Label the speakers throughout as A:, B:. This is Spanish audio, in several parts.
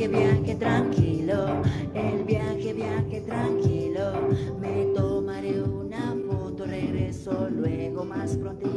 A: viaje, viaje tranquilo, el viaje, viaje tranquilo. Me tomaré una foto, regreso luego más prontito.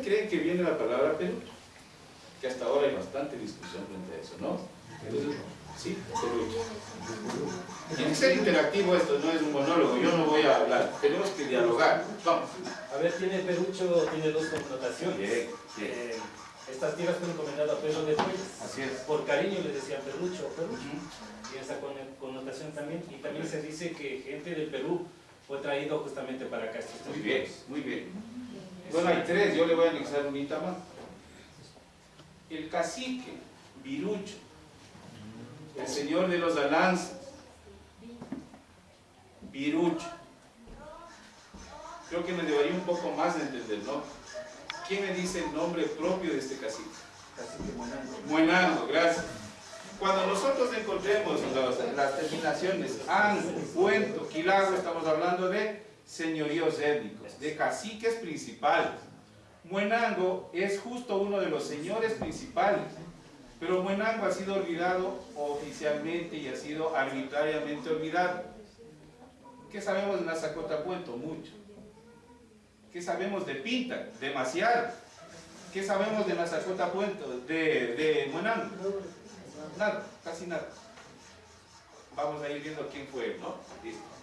B: Dónde creen que viene la palabra Perú? Que hasta ahora hay bastante discusión frente a eso, ¿no? Sí, Perú. Tiene que ser interactivo esto, no es un monólogo, yo no voy a hablar, tenemos que dialogar. Vamos.
C: A ver, tiene perucho, tiene dos connotaciones.
B: Bien, bien.
C: Eh, estas tierras fueron encomendadas a Pedro de Fuentes.
B: Así es.
C: Por cariño le decían perucho perucho.
B: Ujú.
C: Y esa con- connotación también. Y también se dice que gente del Perú fue traído justamente para acá. estos
B: Muy bien, muy bien. Bueno, hay tres, yo le voy a anexar un más. El cacique, Virucho, el señor de los alanzas, Virucho. Creo que me debería un poco más de entender, ¿no? ¿Quién me dice el nombre propio de este cacique?
C: Cacique Monango.
B: Muenango, gracias. Cuando nosotros encontremos las, las terminaciones Ango, Puento, Quilago, estamos hablando de señoríos étnicos, de caciques principales. Muenango es justo uno de los señores principales, pero Muenango ha sido olvidado oficialmente y ha sido arbitrariamente olvidado. ¿Qué sabemos de Nazacota Puento? Mucho. ¿Qué sabemos de Pinta? Demasiado. ¿Qué sabemos de Nazacota Puento? De, de Muenango. Nada, casi nada. Vamos a ir viendo quién fue, ¿no? Listo.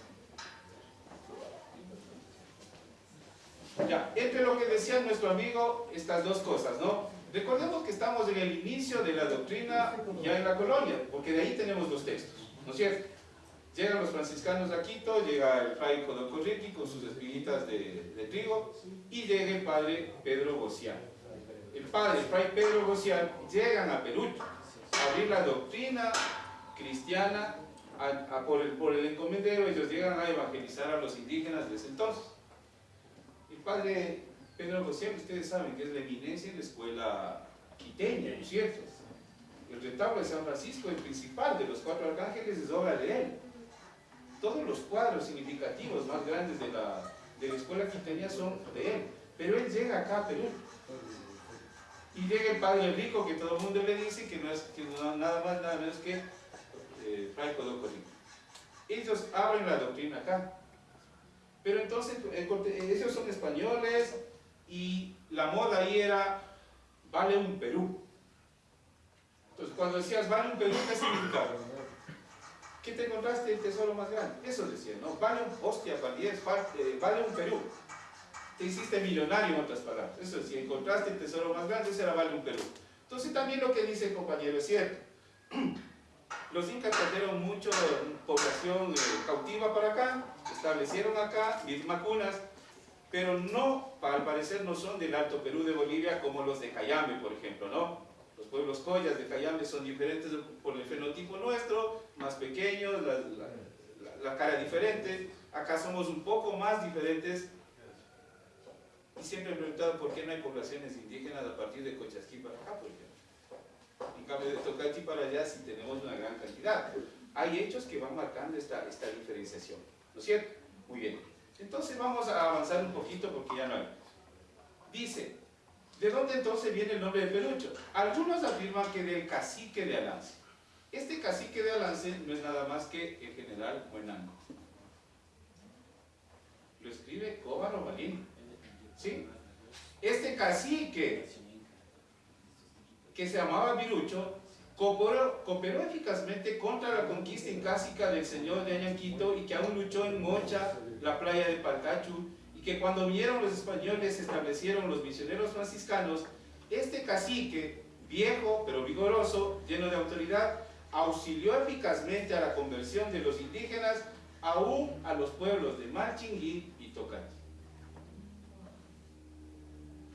B: Ya, entre lo que decía nuestro amigo, estas dos cosas, ¿no? Recordemos que estamos en el inicio de la doctrina ya en la colonia, porque de ahí tenemos los textos, ¿no es cierto? Llegan los franciscanos a Quito, llega el fray Codocorriqui con sus espiguitas de, trigo, y llega el padre Pedro Gocián. El padre, el fray Pedro Gocián, llegan a Perú, a abrir la doctrina cristiana por, el, por el encomendero, ellos llegan a evangelizar a los indígenas de ese entonces. Padre Pedro Gocián, ustedes saben que es la eminencia en la escuela quiteña, ¿no es cierto? El retablo de San Francisco, el principal de los cuatro arcángeles, es obra de él. Todos los cuadros significativos más grandes de la, de la escuela quiteña son de él. Pero él llega acá a Perú. Y llega el padre rico que todo el mundo le dice que no es que no- nada más, nada menos que eh, Fray Codocori. Ellos abren la doctrina acá. Pero entonces, ellos son españoles y la moda ahí era, vale un Perú. Entonces, cuando decías, vale un Perú, ¿qué significaba? ¿Qué te encontraste el tesoro más grande? Eso decía, ¿no? Vale un, hostia, valies, fa- eh, vale un Perú. Te hiciste millonario, en otras palabras. Eso si encontraste el tesoro más grande, ese era vale un Perú. Entonces, también lo que dice el compañero es cierto. Los incas trajeron mucha población eh, cautiva para acá, establecieron acá mismas cunas, pero no, al parecer no son del Alto Perú de Bolivia como los de Cayambe, por ejemplo, ¿no? Los pueblos collas de Cayambe son diferentes por el fenotipo nuestro, más pequeños, la- la cara diferente. Acá somos un poco más diferentes. Y siempre he preguntado por qué no hay poblaciones indígenas a partir de Cochasquí para acá, por ejemplo. De Tocachi para allá sí tenemos una gran cantidad. Hay hechos que van marcando esta, esta diferenciación. ¿No es cierto? Muy bien. Entonces vamos a avanzar un poquito porque ya no hay. Dice, ¿de dónde entonces viene el nombre de Pelucho? Algunos afirman que del cacique de Alance. Este cacique de Alance no es nada más que el general Buenango. Lo escribe Cóbaro Balín. ¿Sí? Este cacique que se llamaba Virucho, cooperó, eficazmente contra la conquista incásica del señor de Añanquito y que aún luchó en Mocha, la playa de Palcachu, y que cuando vinieron los españoles se establecieron los misioneros franciscanos, este cacique, viejo pero vigoroso, lleno de autoridad, auxilió eficazmente a la conversión de los indígenas aún a los pueblos de Malchinguí y Tocantí.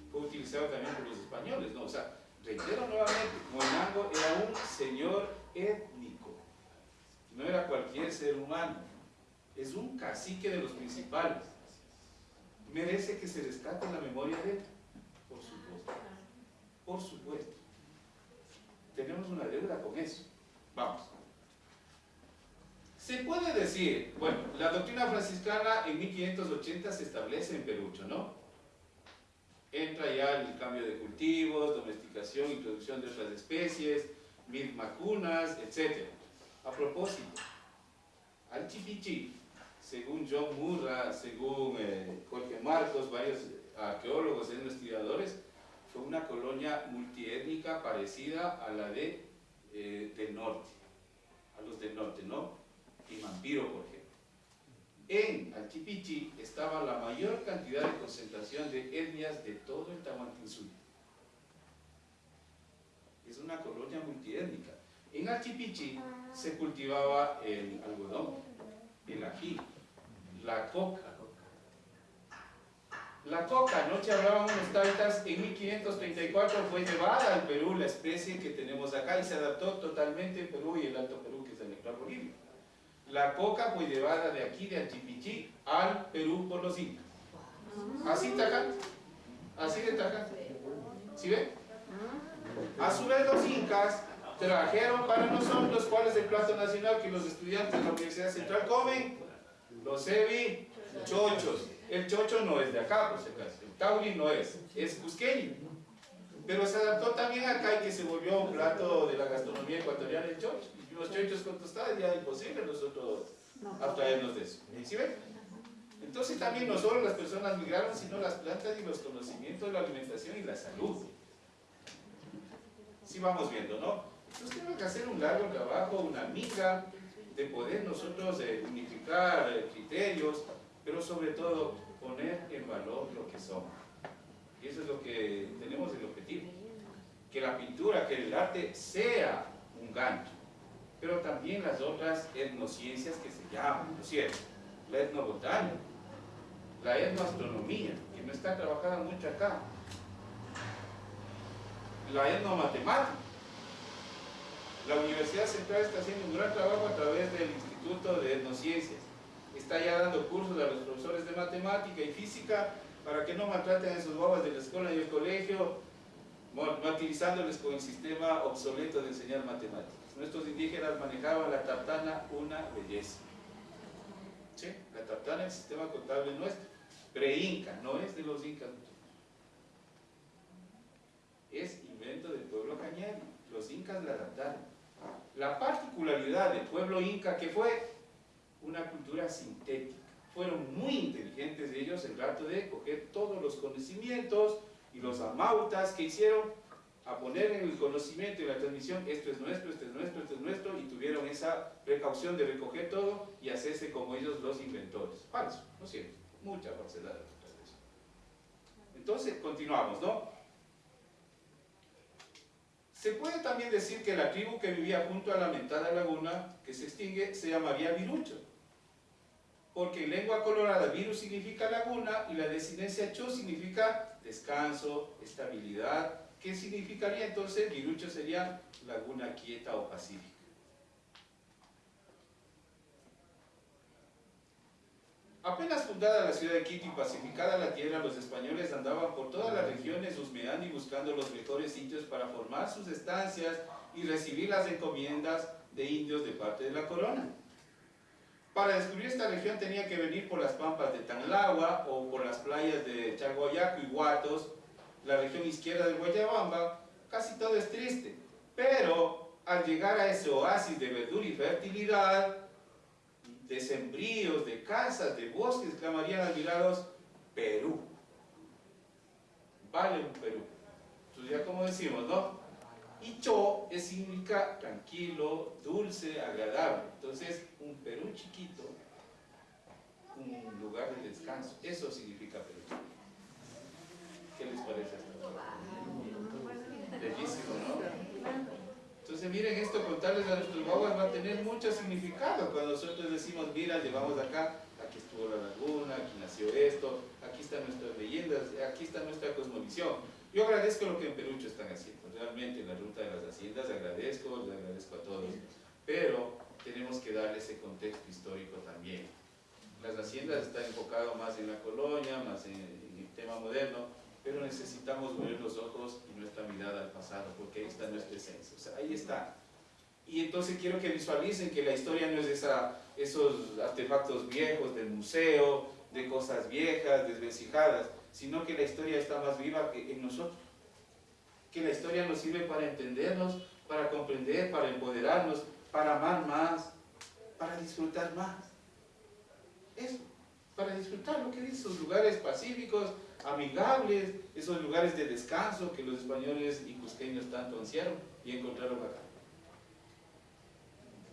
B: Fue utilizado también por los españoles, ¿no? O sea, reitero nuevamente, Moinango era un señor étnico, no era cualquier ser humano, es un cacique de los principales. Merece que se rescate la memoria de él, por supuesto, por supuesto. Tenemos una deuda con eso. Vamos. Se puede decir, bueno, la doctrina franciscana en 1580 se establece en Perucho, ¿no? Entra ya el cambio de cultivos, domesticación, introducción de otras especies, mil vacunas, etc. A propósito, al Chipichi, según John Murra, según eh, Jorge Marcos, varios arqueólogos y investigadores, fue una colonia multiétnica parecida a la de, eh, del norte, a los del norte, ¿no? y Mampiro, por. En Alchipichi estaba la mayor cantidad de concentración de etnias de todo el Tahuantinsuyo. Es una colonia multiétnica. En Alchipichi se cultivaba el algodón, el ají, la coca. La coca, anoche hablaban unos taitas, en 1534 fue llevada al Perú la especie que tenemos acá y se adaptó totalmente en Perú y el Alto Perú, que es el actual Bolivia. La coca fue llevada de aquí, de Anchipichí, al Perú por los incas. Así taca, así de taca. ¿Sí ven? A su vez los incas trajeron para nosotros cuál es el plato nacional que los estudiantes de la Universidad Central comen. Los evi chochos. El chocho no es de acá, por si acaso. El tauri no es, es cusqueño. Pero se adaptó también acá y que se volvió un plato de la gastronomía ecuatoriana el chocho los chochos con tostadas ya imposible nosotros abstraernos de eso. ¿Sí ven? Entonces también no solo las personas migraron, sino las plantas y los conocimientos de la alimentación y la salud. Sí vamos viendo, ¿no? Entonces tenemos que hacer un largo trabajo, una miga de poder nosotros eh, unificar eh, criterios, pero sobre todo poner en valor lo que somos. Y eso es lo que tenemos el objetivo. Que la pintura, que el arte sea un gancho pero también las otras etnociencias que se llaman, ¿no es cierto? La etnobotánica, la etnoastronomía, que no está trabajada mucho acá, la etnomatemática. La Universidad Central está haciendo un gran trabajo a través del Instituto de Etnociencias. Está ya dando cursos a los profesores de matemática y física para que no maltraten a esos bobas de la escuela y el colegio, martirizándoles con el sistema obsoleto de enseñar matemáticas. Nuestros indígenas manejaban la tartana una belleza. ¿Sí? La tartana es el sistema contable nuestro, pre-inca, no es de los incas. Es invento del pueblo cañari. Los incas la adaptaron. La particularidad del pueblo inca que fue una cultura sintética. Fueron muy inteligentes ellos el rato de coger todos los conocimientos y los amautas que hicieron a poner en el conocimiento y la transmisión, esto es nuestro, esto es nuestro, esto es nuestro, y tuvieron esa precaución de recoger todo y hacerse como ellos los inventores. Falso, ¿no es cierto? Mucha falsedad. Entonces, continuamos, ¿no? Se puede también decir que la tribu que vivía junto a la mentada laguna, que se extingue, se llamaría Virucho. Porque en lengua colorada, Viru significa laguna y la desinencia Cho significa descanso, estabilidad, ¿Qué significaría entonces? Virucho sería laguna quieta o pacífica. Apenas fundada la ciudad de Quito y pacificada la tierra, los españoles andaban por todas las regiones husmeando y buscando los mejores sitios para formar sus estancias y recibir las encomiendas de indios de parte de la corona. Para descubrir esta región tenía que venir por las pampas de Tanlagua o por las playas de Chaguayaco y Guatos la región izquierda de Guayabamba, casi todo es triste. Pero al llegar a ese oasis de verdura y fertilidad, de sembríos, de casas, de bosques, clamarían admirados, Perú. Vale un Perú. Entonces ya como decimos, ¿no? Y Cho significa tranquilo, dulce, agradable. Entonces, un Perú chiquito, un lugar de descanso. Eso significa Perú. ¿Qué les parece Bellísimo, ¿no? Entonces miren esto, contarles a nuestros guaguas va a tener mucho significado cuando nosotros decimos, mira, llevamos acá, aquí estuvo la laguna, aquí nació esto, aquí están nuestras leyendas, aquí está nuestra cosmovisión. Yo agradezco lo que en Perucho están haciendo, realmente en la ruta de las haciendas agradezco, les agradezco a todos, pero tenemos que darle ese contexto histórico también. Las haciendas están enfocadas más en la colonia, más en, en el tema moderno, pero necesitamos mover los ojos y nuestra mirada al pasado, porque ahí está nuestra esencia, o sea, ahí está. Y entonces quiero que visualicen que la historia no es esos artefactos viejos del museo, de cosas viejas, desvencijadas, sino que la historia está más viva que en nosotros. Que la historia nos sirve para entendernos, para comprender, para empoderarnos, para amar más, para disfrutar más. Eso, para disfrutar lo que dice, esos lugares pacíficos, amigables, esos lugares de descanso que los españoles y cusqueños tanto ansiaron y encontraron acá.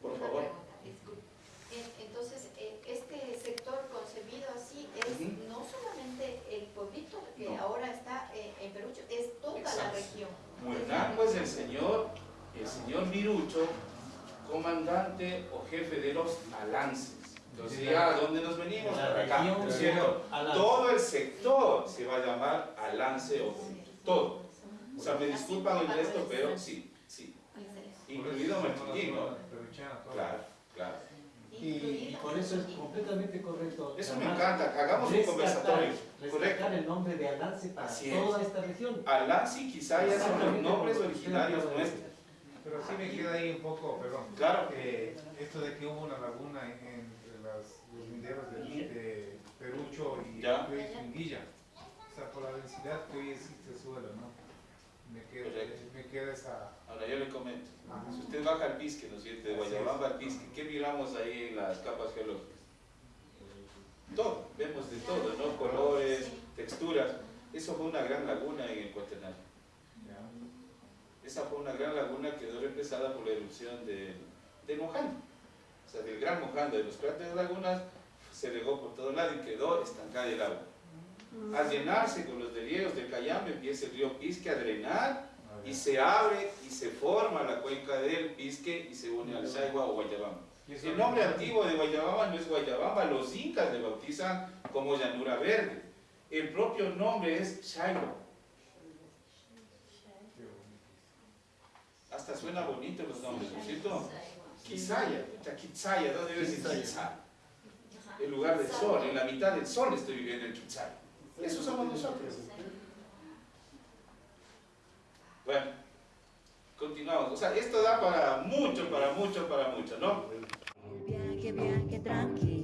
B: Por favor.
D: En- Entonces, eh, este sector concebido así es
B: Ujú.
D: no solamente el pueblito que
B: No.
D: ahora está eh, en Perucho, es toda la
B: Exacto.
D: Región.
B: Muernanco es el señor, el señor Virucho, comandante o jefe de los alances. Entonces ya, ¿a dónde nos venimos? Para acá,
C: región
B: ¿no es cierto?
C: Alance.
B: Todo el sector se va a llamar alance o todo. O sea, me disculpan el resto, pero sí, sí. Incluido Martín, ¿no? Claro, claro.
E: Y, y por eso es completamente correcto.
B: Eso me encanta, hagamos un conversatorio. Correcto.
E: el nombre de Alance para
B: Así es.
E: toda esta región.
B: Alance y quizá ya son los nombres originarios nuestros.
F: Pero sí me queda ahí un poco, perdón.
B: Claro.
F: Eh, esto de que hubo una laguna en- entre las, los linderos de, de Perucho y es Pinguilla. O sea, por la densidad que hoy existe el suelo, ¿no? Me queda,
B: Correcto.
F: me queda esa...
B: Ahora yo le comento.
F: Ajá.
B: Si usted baja al Pisque, ¿no es cierto? De Guayabamba al Pisque, ¿qué miramos ahí en las capas geológicas? Todo, vemos de todo, ¿no? Colores, texturas. Eso fue una gran laguna en el Cuaternario. Esa fue una gran laguna que quedó represada por la erupción del, del Mojando. O sea, del gran Mojando, de los cráteres de lagunas, se regó por todo lado y quedó estancada el agua. Al llenarse con los deshielos del Cayambe, empieza el río Pisque a drenar
F: A
B: y se abre y se forma la cuenca del Pisque y se une al Saigua o Guayabamba. El nombre antiguo de Guayabamba no es Guayabamba, los incas le bautizan como llanura verde. El propio nombre es
F: bonito.
B: Hasta suena bonito los nombres, ¿no es cierto? Quizaya, Quizaya, ¿dónde vives en Quizaya? El lugar del sol, en la mitad del sol estoy viviendo en Quizaya. Eso somos nosotros. Bueno, continuamos. O sea, esto da para mucho, para mucho, para mucho, ¿no?
A: El viaje, viaje tranquilo.